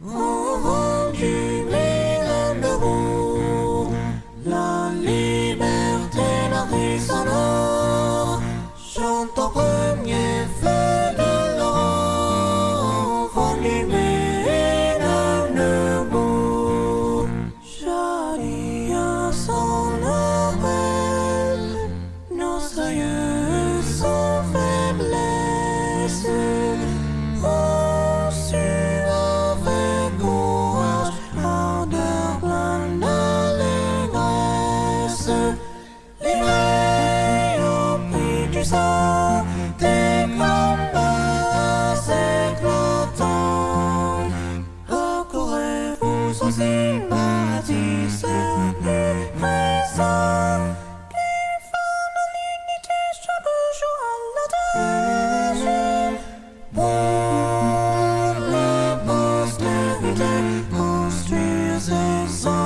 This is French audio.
Vent du roue, la liberté, la sonore, chante d'allégresse. Livrés au prix du sang, des combats éclatants. Accourez-vous aux à la tâche. Pour la postérité, construire sans relâche.